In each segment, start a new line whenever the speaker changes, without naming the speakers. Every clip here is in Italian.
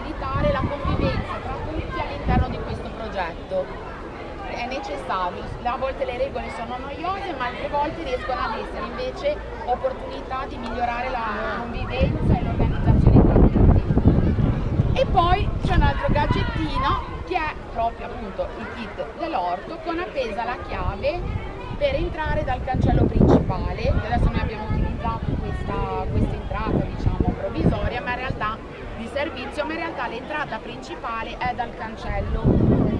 facilitare la convivenza tra tutti all'interno di questo progetto. È necessario, a volte le regole sono noiose ma altre volte riescono ad essere invece opportunità di migliorare la convivenza e l'organizzazione tra tutti. E poi c'è un altro gadgettino che è proprio appunto il kit dell'orto con appesa la chiave per entrare dal cancello principale principale è dal cancello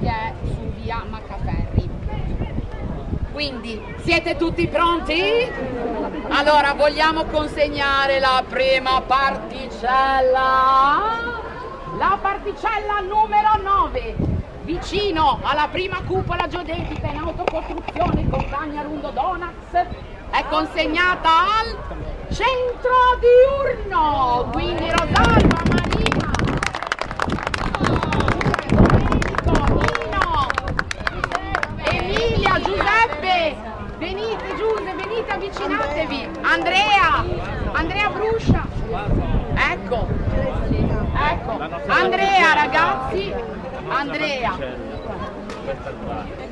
che è su via Maccaferri. Quindi siete tutti pronti? Allora vogliamo consegnare la prima particella. La particella numero 9, vicino alla prima cupola geodetica in autocostruzione con Cagnarundo Donuts, è consegnata al centro diurno. Quindi Rosalba, Marina, Nino, Emilia, Giuseppe, venite Giuseppe, venite avvicinatevi. Andrea, Andrea Bruscia. Ecco, ecco. Andrea ragazzi, Andrea.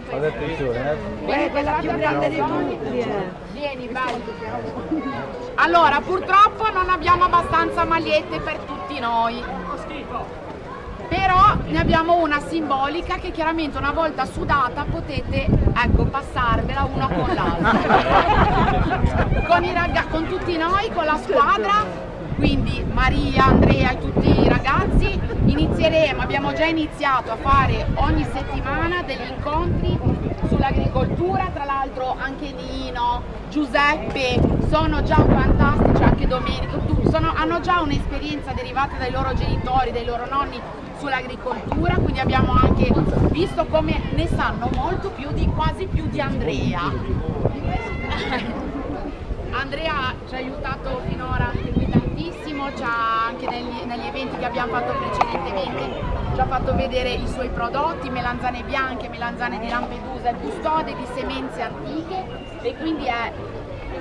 Fate attenzione, eh.
Vieni, quella più grande di tutti. Vieni, bello. Allora, purtroppo non abbiamo abbastanza magliette per tutti noi. Però ne abbiamo una simbolica che chiaramente una volta sudata potete ecco, passarvela una con l'altra. con, i ragazzi, con tutti noi, con la squadra, quindi Maria, Andrea e tutti i ragazzi, inizieremo, abbiamo già iniziato a fare ogni settimana degli incontri sull'agricoltura, tra l'altro anche Nino, Giuseppe, sono già fantastici, anche Domenico, sono, hanno già un'esperienza derivata dai loro genitori, dai loro nonni sull'agricoltura, quindi abbiamo anche visto come ne sanno molto più di quasi più di Andrea. Andrea ci ha aiutato finora anche qui tantissimo, ci ha anche negli, negli eventi che abbiamo fatto precedentemente, ci ha fatto vedere i suoi prodotti, melanzane bianche, melanzane di Lampedusa, il custode di semenze antiche e quindi è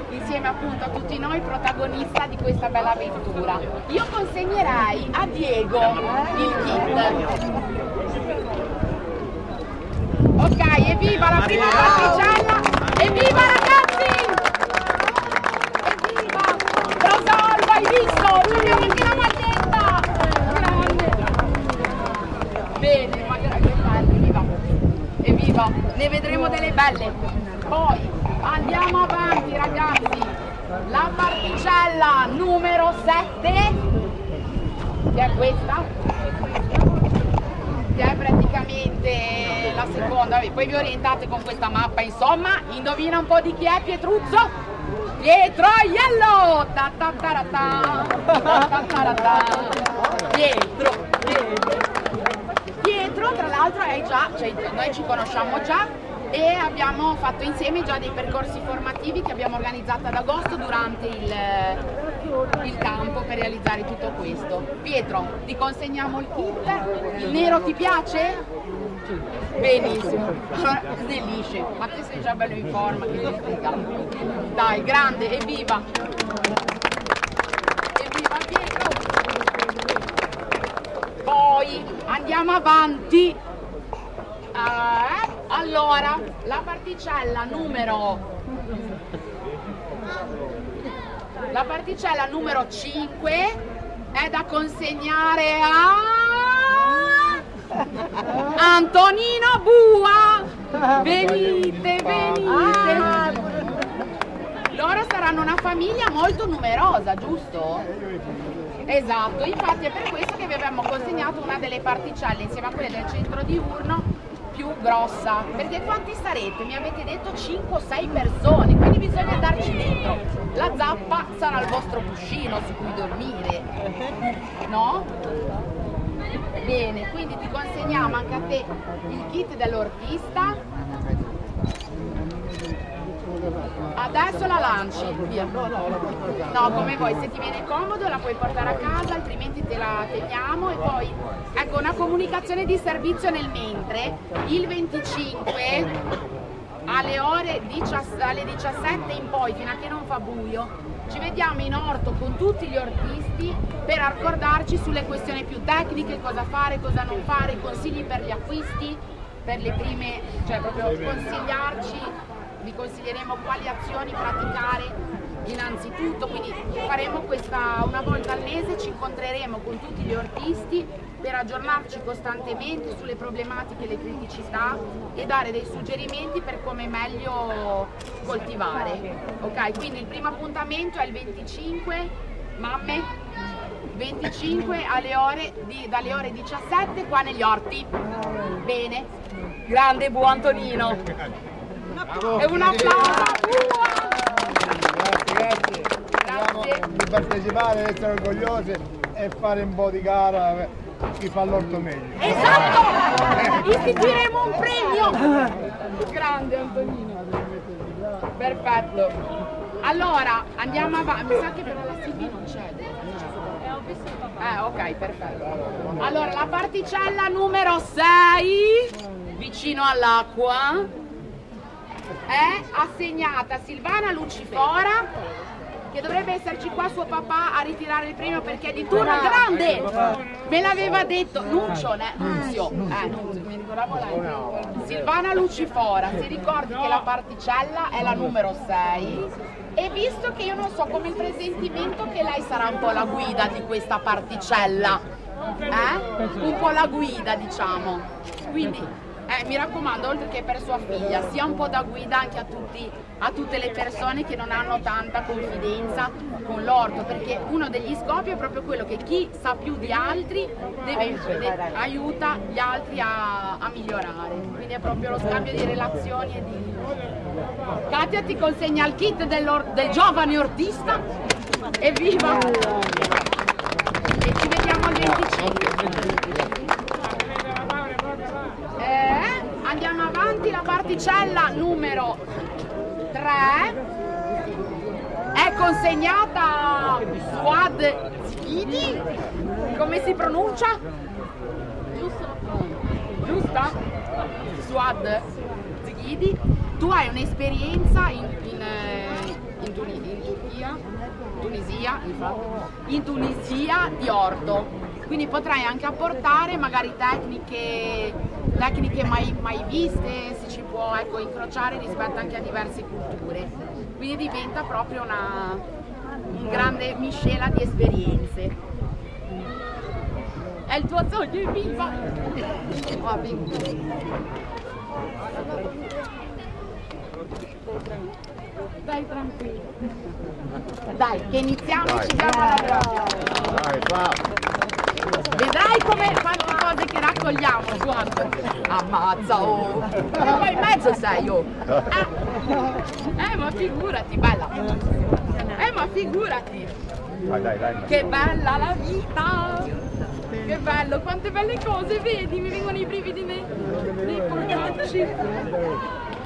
insieme appunto a tutti noi protagonista di questa bella avventura. Io consegnerei a Diego il kit. Ok, evviva la prima particella! Evviva ragazzi! Evviva! Rosalba, hai visto? Ci abbiamo anche la maglietta! Grande! Bene, ma che bello, evviva! Evviva! Ne vedremo delle belle! Poi andiamo avanti ragazzi! La particella numero 7 che è questa che è praticamente la seconda, poi vi orientate con questa mappa, insomma, indovina un po' di chi è Pietruccio? Pietro Aiello! Ta ta ta ra ta, ta ta ra ta. Pietro, Pietro. L'altro, è già, cioè, noi ci conosciamo già e abbiamo fatto insieme già dei percorsi formativi che abbiamo organizzato ad agosto durante il, il campo per realizzare tutto questo. Pietro, ti consegniamo il kit. Il nero ti piace? Benissimo. Allora, snellisce. Ma te sei già bello in forma, che ti. Dai, grande, evviva! Evviva Pietro! Poi andiamo avanti. Eh, allora, la particella numero la particella numero 5 è da consegnare a Antonino Bua. Venite, venite. Loro saranno una famiglia molto numerosa, giusto? Esatto, infatti è per questo che vi abbiamo consegnato una delle particelle insieme a quelle del centro diurno più grossa. Perché quanti sarete? Mi avete detto 5-6 persone, quindi bisogna andarci dentro. La zappa sarà il vostro cuscino su cui dormire, no? Bene, quindi ti consegniamo anche a te il kit dell'ortista. Adesso la lanci, via. No, come vuoi, se ti viene comodo la puoi portare a casa, altrimenti te la teniamo e poi, ecco, una comunicazione di servizio nel mentre, il 25 alle ore 17, alle 17 in poi, fino a che non fa buio, ci vediamo in orto con tutti gli ortisti per accordarci sulle questioni più tecniche, cosa fare, cosa non fare, consigli per gli acquisti, per le prime, cioè proprio consigliarci, vi consiglieremo quali azioni praticare innanzitutto, quindi faremo questa una volta al mese, ci incontreremo con tutti gli ortisti per aggiornarci costantemente sulle problematiche e le criticità e dare dei suggerimenti per come meglio coltivare. Ok, quindi il primo appuntamento è il 25, mamme, 25 alle ore di, dalle ore 17 qua negli orti. Bene, grande buon Antonino. E un applauso a
Grazie. Grazie. Di partecipare, essere orgogliosi e fare un po' di gara chi fa l'orto meglio.
Esatto! Istituiremo un premio! Grande Antonino. Perfetto. Allora, andiamo avanti. Mi sa che però la CB non c'è. Eh, ok, perfetto. Allora, la particella numero 6, vicino all'acqua, è assegnata a Silvana Lucifora che dovrebbe esserci qua suo papà a ritirare il premio perché è di turno grande. Me l'aveva detto Nuccio, ne? Nunzio. Eh, Nunzio, mi ricordavo lei Silvana Lucifora si ricordi che la particella è la numero 6 e visto che io non so come il presentimento che lei sarà un po' la guida di questa particella eh? un po' la guida diciamo. Quindi eh, mi raccomando, oltre che per sua figlia, sia un po' da guida anche a, tutti, a tutte le persone che non hanno tanta confidenza con l'orto, perché uno degli scopi è proprio quello che chi sa più di altri deve, de, aiuta gli altri a, a, migliorare, quindi è proprio lo scambio di relazioni e di... Katia ti consegna il kit del, del giovane ortista, evviva! E ci vediamo al 25. Andiamo avanti, la particella numero 3 è consegnata Suad Zghidi, come si pronuncia? Giusta? Suad Zghidi, tu hai un'esperienza in, in, eh, in, in Turchia, Tunisia, in Tunisia di orto. Quindi potrai anche apportare magari tecniche, tecniche mai, mai, viste, si ci può ecco, incrociare rispetto anche a diverse culture, quindi diventa proprio una un grande miscela di esperienze. È il tuo sogno, viva! Oh, Dai tranquillo. Dai, che iniziamo e ci grande. Dai, bravo. Vedrai come raccogliamo, guarda. Ammazza, oh. E poi in mezzo sei, oh. Ah. Eh, ma figurati, bella. Eh, ma figurati. Dai, dai, dai. Che bella la vita. Che bello, quante belle cose, vedi? Mi vengono i brividi nei, nei polpacci.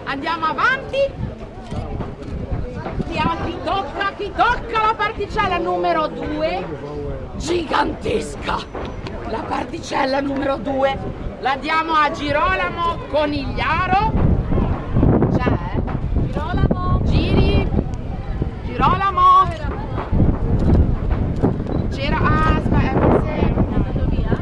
Andiamo avanti. Chi tocca, chi tocca la particella numero 2 gigantesca. La particella numero 2 la diamo a Girolamo Conigliaro. C'è? Girolamo. Giri. Girolamo. C'era... Ah, aspetta, è andato via.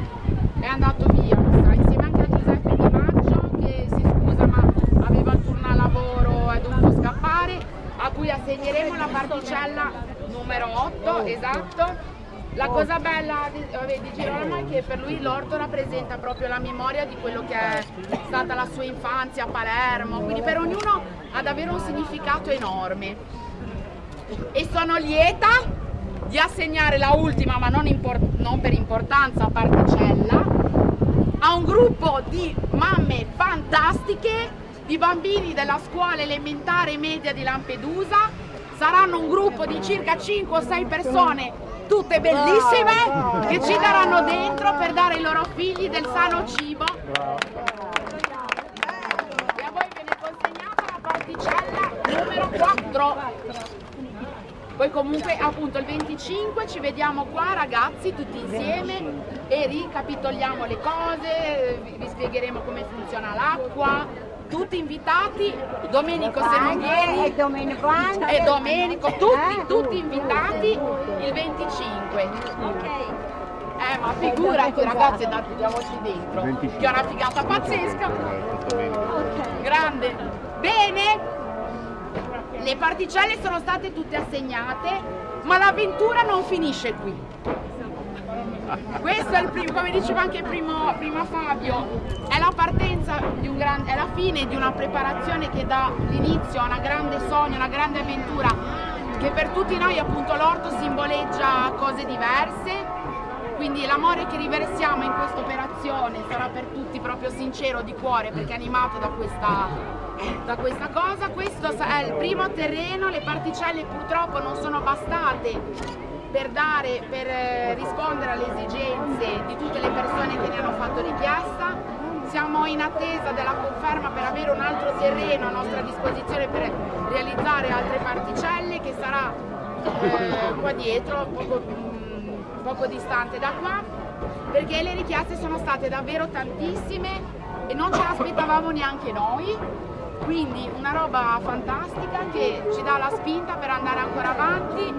È andato via, sta insieme anche a Giuseppe Di Maggio che si scusa ma aveva il turno a lavoro, è dovuto scappare, a cui assegneremo la particella numero 8, esatto la cosa bella di, vabbè, di Girolamo è che per lui l'orto rappresenta proprio la memoria di quello che è stata la sua infanzia a Palermo, quindi per ognuno ha davvero un significato enorme. E sono lieta di assegnare la ultima, ma non, non per importanza, particella, a un gruppo di mamme fantastiche, di bambini della scuola elementare media di Lampedusa, saranno un gruppo di circa 5 o 6 persone tutte bellissime che ci daranno dentro per dare ai loro figli del sano cibo. E a voi viene consegnata la particella numero 4. Poi comunque appunto il 25 ci vediamo qua ragazzi tutti insieme. E ricapitoliamo le cose, vi spiegheremo come funziona l'acqua, tutti invitati, Domenico se non vieni
e Domenico anche
e Domenico, tutti, tutti invitati il 25. Ok. Eh, ma figurati ragazzi, andiamoci dentro. Che è una figata pazzesca. Grande. Bene. Le particelle sono state tutte assegnate, ma l'avventura non finisce qui. Questo è il primo, come diceva anche primo, prima Fabio, è la partenza di un gran, è la fine di una preparazione che dà l'inizio a una grande sogno, una grande avventura, che per tutti noi appunto l'orto simboleggia cose diverse, quindi l'amore che riversiamo in questa operazione sarà per tutti proprio sincero, di cuore, perché animato da questa, da questa cosa. Questo è il primo terreno, le particelle purtroppo non sono bastate per, dare, per eh, rispondere alle esigenze di tutte le persone che ne hanno fatto richiesta. In attesa della conferma per avere un altro terreno a nostra disposizione per realizzare altre particelle che sarà eh, qua dietro, poco, mh, poco distante da qua, perché le richieste sono state davvero tantissime e non ce l'aspettavamo neanche noi. Quindi una roba fantastica che ci dà la spinta per andare ancora avanti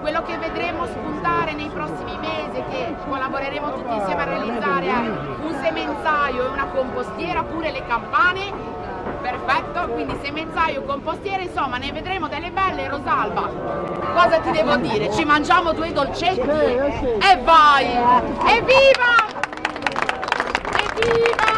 quello che vedremo spuntare nei prossimi mesi che collaboreremo tutti insieme a realizzare è un semenzaio e una compostiera, pure le campane, perfetto, quindi semenzaio, compostiera, insomma ne vedremo delle belle Rosalba. Cosa ti devo dire? Ci mangiamo due dolcetti e vai! Evviva! Evviva!